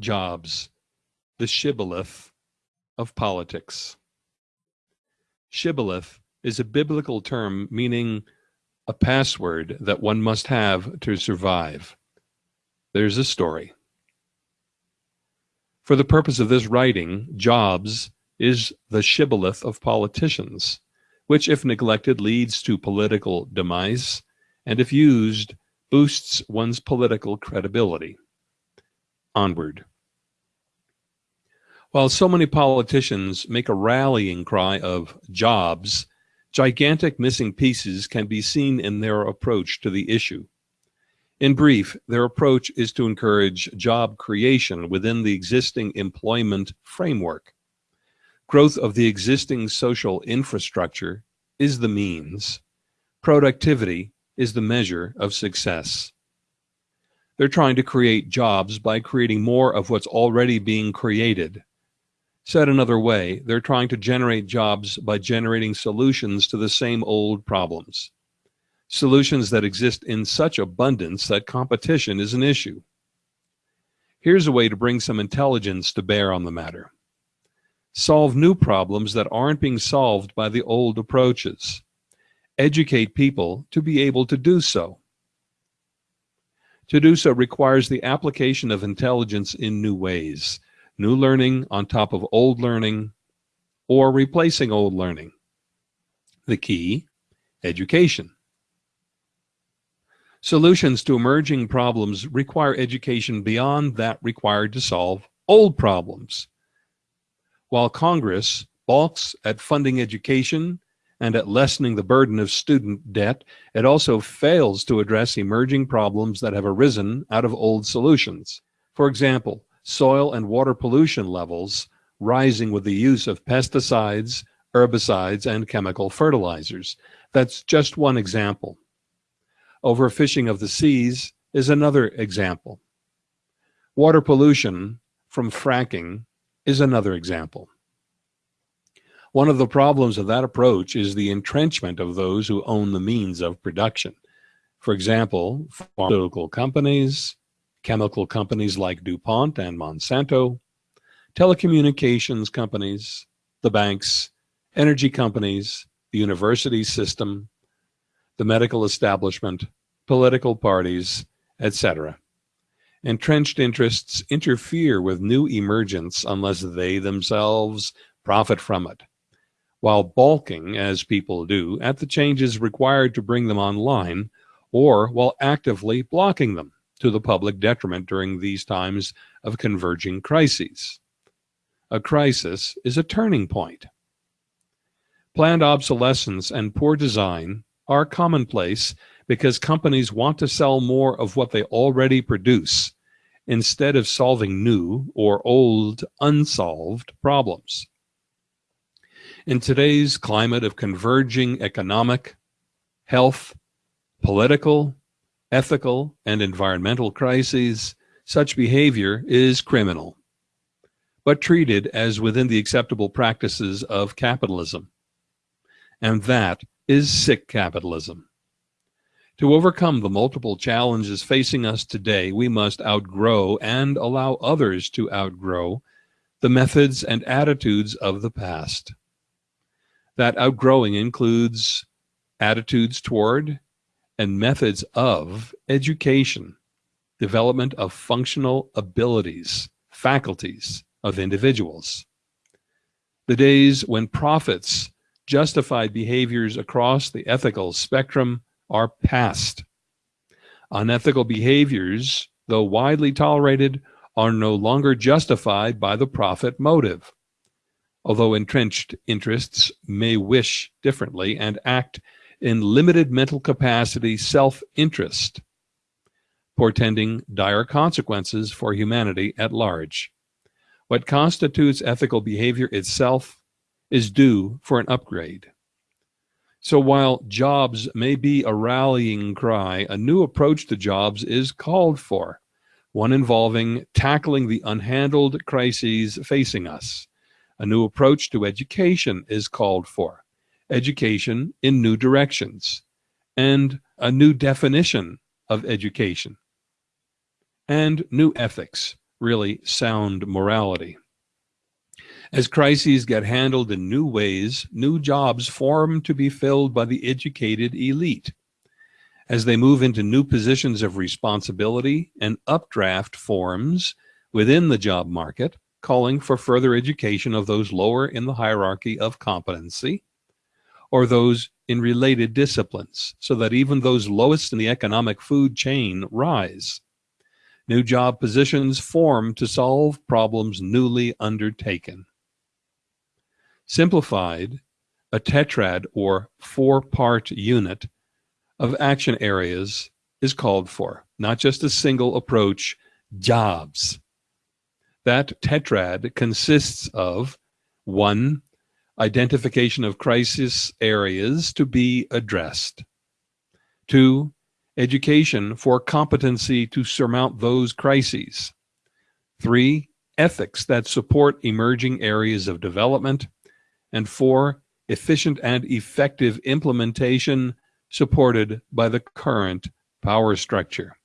Jobs, the shibboleth of politics. Shibboleth is a biblical term meaning a password that one must have to survive. There's a story. For the purpose of this writing, jobs is the shibboleth of politicians, which if neglected leads to political demise, and if used, boosts one's political credibility. Onward. While so many politicians make a rallying cry of jobs, gigantic missing pieces can be seen in their approach to the issue. In brief, their approach is to encourage job creation within the existing employment framework. Growth of the existing social infrastructure is the means. Productivity is the measure of success. They're trying to create jobs by creating more of what's already being created Said another way, they're trying to generate jobs by generating solutions to the same old problems. Solutions that exist in such abundance that competition is an issue. Here's a way to bring some intelligence to bear on the matter. Solve new problems that aren't being solved by the old approaches. Educate people to be able to do so. To do so requires the application of intelligence in new ways new learning on top of old learning, or replacing old learning. The key, education. Solutions to emerging problems require education beyond that required to solve old problems. While Congress balks at funding education and at lessening the burden of student debt, it also fails to address emerging problems that have arisen out of old solutions. For example, soil and water pollution levels rising with the use of pesticides, herbicides, and chemical fertilizers. That's just one example. Overfishing of the seas is another example. Water pollution from fracking is another example. One of the problems of that approach is the entrenchment of those who own the means of production. For example, pharmaceutical companies, chemical companies like DuPont and Monsanto, telecommunications companies, the banks, energy companies, the university system, the medical establishment, political parties, etc. Entrenched interests interfere with new emergence unless they themselves profit from it, while balking, as people do, at the changes required to bring them online, or while actively blocking them to the public detriment during these times of converging crises. A crisis is a turning point. Planned obsolescence and poor design are commonplace because companies want to sell more of what they already produce instead of solving new or old unsolved problems. In today's climate of converging economic, health, political, ethical, and environmental crises, such behavior is criminal, but treated as within the acceptable practices of capitalism. And that is sick capitalism. To overcome the multiple challenges facing us today, we must outgrow and allow others to outgrow the methods and attitudes of the past. That outgrowing includes attitudes toward and methods of education, development of functional abilities, faculties of individuals. The days when profits justified behaviors across the ethical spectrum are past. Unethical behaviors, though widely tolerated, are no longer justified by the profit motive. Although entrenched interests may wish differently and act in limited mental capacity self-interest, portending dire consequences for humanity at large. What constitutes ethical behavior itself is due for an upgrade. So while jobs may be a rallying cry, a new approach to jobs is called for, one involving tackling the unhandled crises facing us. A new approach to education is called for, education in new directions and a new definition of education and new ethics really sound morality. As crises get handled in new ways, new jobs form to be filled by the educated elite. As they move into new positions of responsibility, an updraft forms within the job market, calling for further education of those lower in the hierarchy of competency or those in related disciplines, so that even those lowest in the economic food chain rise. New job positions form to solve problems newly undertaken. Simplified, a tetrad or four-part unit of action areas is called for, not just a single approach, jobs. That tetrad consists of one, identification of crisis areas to be addressed. Two, education for competency to surmount those crises. Three, ethics that support emerging areas of development. And four, efficient and effective implementation supported by the current power structure.